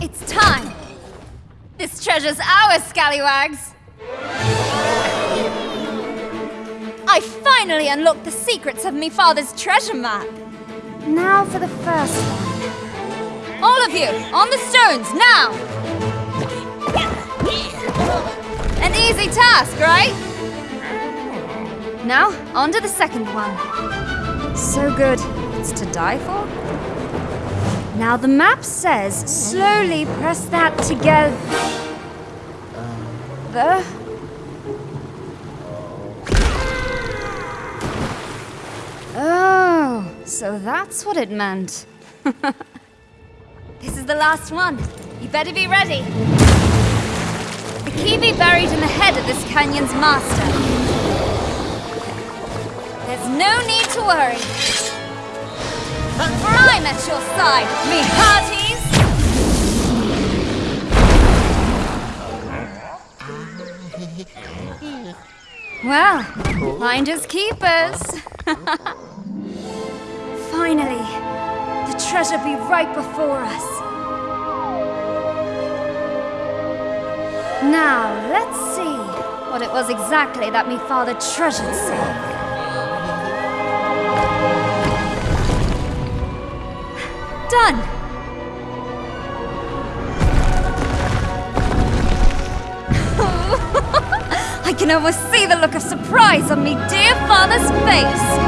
It's time! This treasure's ours, scallywags! I finally unlocked the secrets of me father's treasure map! Now for the first one. All of you, on the stones, now! An easy task, right? Now, on to the second one. So good, it's to die for? Now the map says slowly press that together. The. Oh, so that's what it meant. this is the last one. You better be ready. The key be buried in the head of this canyon's master. There's no need to worry. I'm at your side, me hearties! Well, finders keepers. Finally, the treasure be right before us. Now, let's see what it was exactly that me father treasured so. I can almost see the look of surprise on me dear father's face!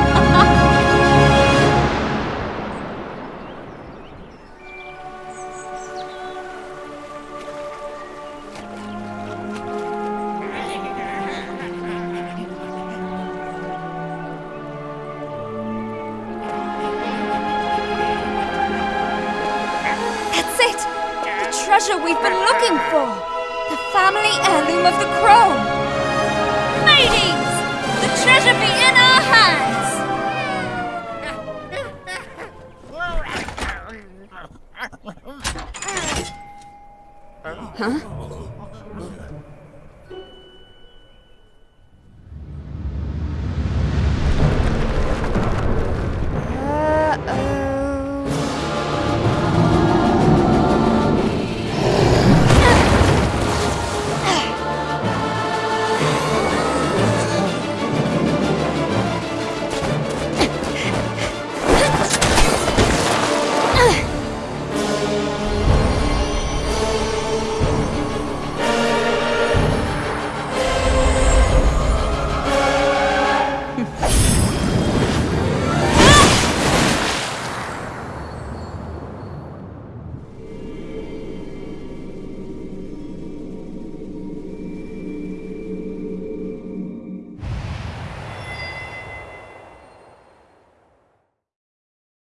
treasure we've been looking for! The family heirloom of the crow! Ladies! The treasure be in our hands! Huh?